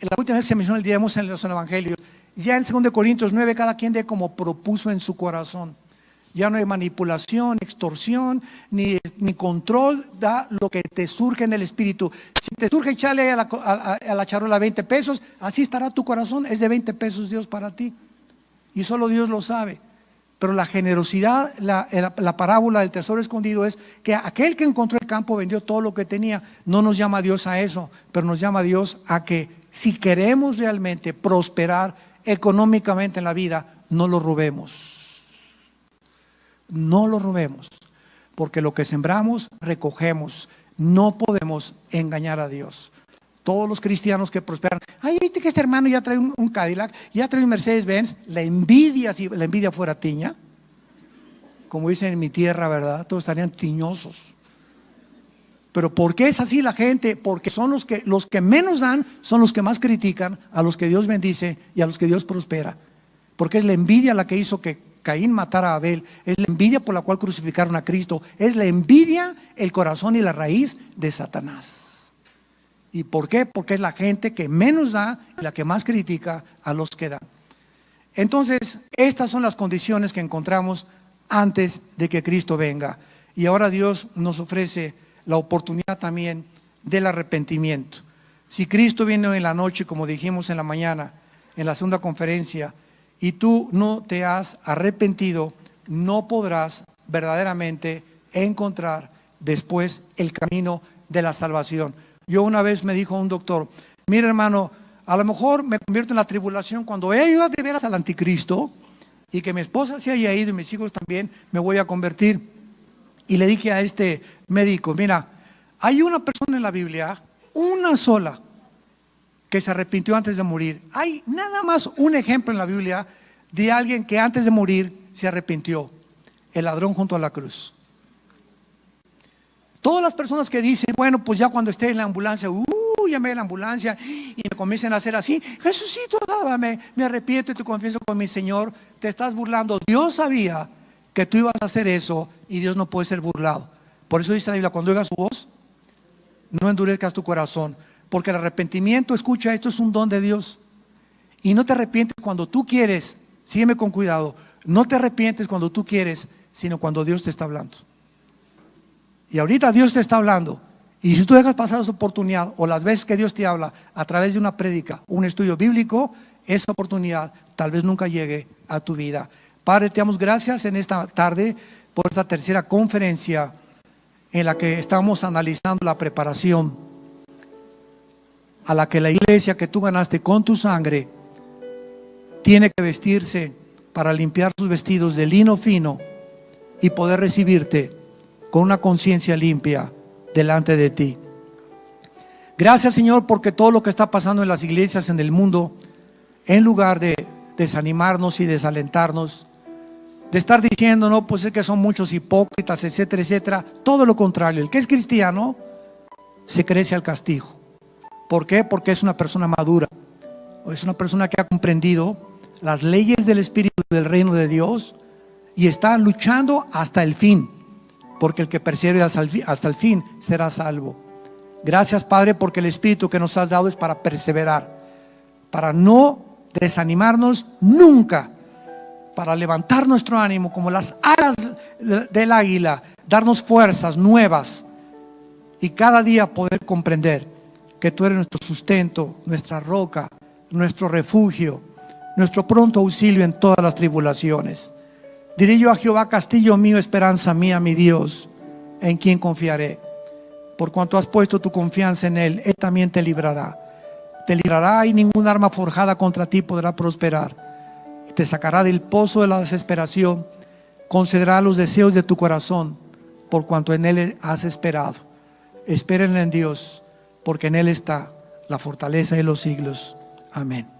la última vez que se menciona el diezmo en los evangelios, ya en 2 Corintios 9, cada quien de como propuso en su corazón. Ya no hay manipulación, extorsión, ni, ni, control, da lo que te surge en el espíritu. Si te surge echarle a la, a, la, charola 20 pesos, así estará tu corazón, es de 20 pesos Dios para ti. Y solo Dios lo sabe. Pero la generosidad, la, la, parábola del tesoro escondido es que aquel que encontró el campo vendió todo lo que tenía. No nos llama Dios a eso, pero nos llama Dios a que si queremos realmente prosperar económicamente en la vida, no lo robemos no lo robemos, porque lo que sembramos, recogemos. No podemos engañar a Dios. Todos los cristianos que prosperan, ay, viste que este hermano ya trae un, Cadillac, ya trae un Mercedes-Benz, la envidia, si la envidia fuera tiña, como dicen en mi tierra, ¿verdad? Todos estarían tiñosos. Pero ¿por qué es así la gente? Porque son los que, los que menos dan, son los que más critican a los que Dios bendice y a los que Dios prospera. Porque es la envidia la que hizo que Caín matara a Abel, es la envidia por la cual crucificaron a Cristo, es la envidia, el corazón y la raíz de Satanás. ¿Y por qué? Porque es la gente que menos da y la que más critica a los que dan. Entonces, estas son las condiciones que encontramos antes de que Cristo venga. Y ahora Dios nos ofrece la oportunidad también del arrepentimiento. Si Cristo viene en la noche, como dijimos en la mañana, en la segunda conferencia, y tú no te has arrepentido, no podrás verdaderamente encontrar después el camino de la salvación. Yo una vez me dijo un doctor, mira hermano, a lo mejor me convierto en la tribulación cuando he ido de veras al anticristo y que mi esposa se haya ido y mis hijos también, me voy a convertir. Y le dije a este médico, mira, hay una persona en la Biblia, una sola, que se arrepintió antes de morir. Hay nada más un ejemplo en la Biblia de alguien que antes de morir se arrepintió. El ladrón junto a la cruz. Todas las personas que dicen, bueno, pues ya cuando esté en la ambulancia, uh, llamé a la ambulancia y me comiencen a hacer así, Jesucito, me, me arrepiento y te confieso con mi Señor, te estás burlando. Dios sabía que tú ibas a hacer eso y Dios no puede ser burlado. Por eso dice la Biblia, cuando oigas su voz, no endurezcas tu corazón. Porque el arrepentimiento, escucha, esto es un don de Dios. Y no te arrepientes cuando tú quieres, sígueme con cuidado, no te arrepientes cuando tú quieres, sino cuando Dios te está hablando. Y ahorita Dios te está hablando Y si tú dejas pasar esa oportunidad o las veces que Dios te habla a través de una prédica, un estudio bíblico, esa oportunidad tal vez nunca llegue a tu vida. Padre, te damos gracias en esta tarde por esta tercera conferencia en la que estamos analizando la preparación a la que la iglesia que tú ganaste con tu sangre tiene que vestirse para limpiar sus vestidos de lino fino y poder recibirte con una conciencia limpia delante de ti. Gracias Señor porque todo lo que está pasando en las iglesias en el mundo, en lugar de desanimarnos y desalentarnos, de estar diciendo, no, pues es que son muchos hipócritas, etcétera, etcétera, todo lo contrario, el que es cristiano se crece al castigo. ¿Por qué? Porque es una persona madura, es una persona que ha comprendido las leyes del Espíritu del reino de Dios y está luchando hasta el fin porque el que persevera hasta el fin será salvo. Gracias Padre porque el Espíritu que nos has dado es para perseverar, para no desanimarnos nunca, para levantar nuestro ánimo como las alas del águila, darnos fuerzas nuevas y cada día poder comprender que tú eres nuestro sustento, nuestra roca, nuestro refugio, nuestro pronto auxilio en todas las tribulaciones. Diré yo a Jehová, castillo mío, esperanza mía, mi Dios, en quien confiaré. Por cuanto has puesto tu confianza en Él, Él también te librará. Te librará y ningún arma forjada contra ti podrá prosperar. te sacará del pozo de la desesperación, concederá los deseos de tu corazón, por cuanto en Él has esperado. Esperen en Dios, porque en Él está la fortaleza de los siglos. Amén.